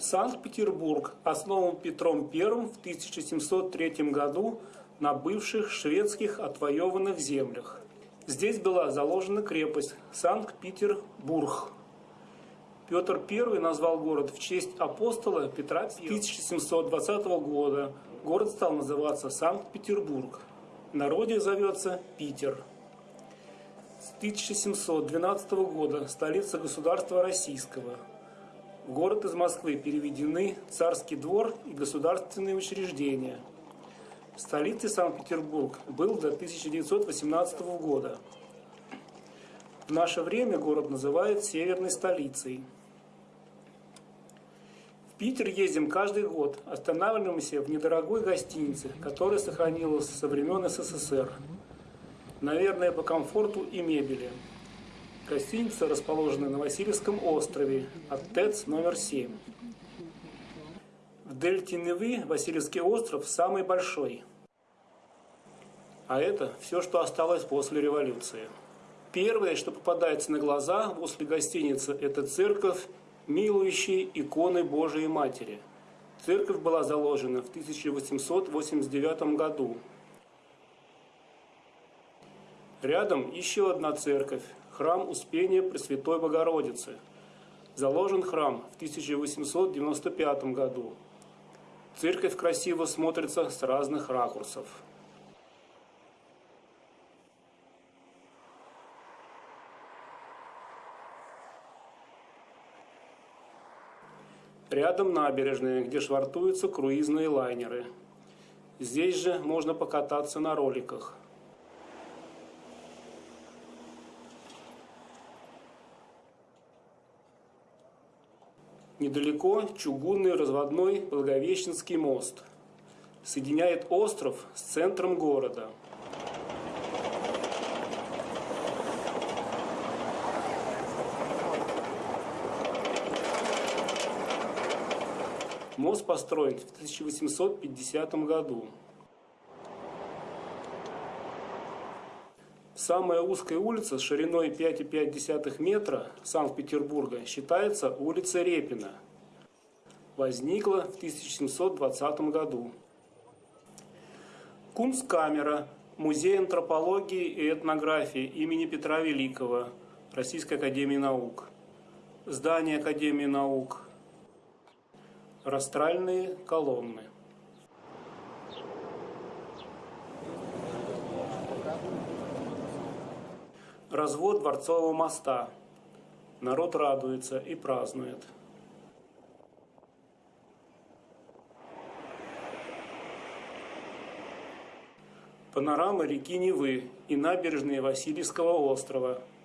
Санкт-Петербург основан Петром I в 1703 году на бывших шведских отвоеванных землях. Здесь была заложена крепость Санкт-Петербург. Петр I назвал город в честь апостола Петра I. С 1720 года город стал называться Санкт-Петербург. В народе зовется Питер. С 1712 года столица государства российского – в город из Москвы переведены царский двор и государственные учреждения. Столицей Санкт-Петербург был до 1918 года. В наше время город называют северной столицей. В Питер ездим каждый год, останавливаемся в недорогой гостинице, которая сохранилась со времен СССР. Наверное, по комфорту и мебели. Гостиница расположена на Васильевском острове, от ТЭЦ номер 7. В дельте Невы Васильевский остров самый большой. А это все, что осталось после революции. Первое, что попадается на глаза после гостиницы, это церковь, милующей иконы Божией Матери. Церковь была заложена в 1889 году. Рядом еще одна церковь, храм Успения Пресвятой Богородицы. Заложен храм в 1895 году. Церковь красиво смотрится с разных ракурсов. Рядом набережная, где швартуются круизные лайнеры. Здесь же можно покататься на роликах – Недалеко чугунный разводной Благовещенский мост. Соединяет остров с центром города. Мост построен в 1850 году. Самая узкая улица с шириной 5,5 метра Санкт-Петербурга считается улица Репина. Возникла в 1720 году. Кунсткамера, Музей антропологии и этнографии имени Петра Великого, Российской Академии Наук. Здание Академии Наук. Растральные колонны. Развод Дворцового моста. Народ радуется и празднует. Панорама реки Невы и набережные Васильевского острова –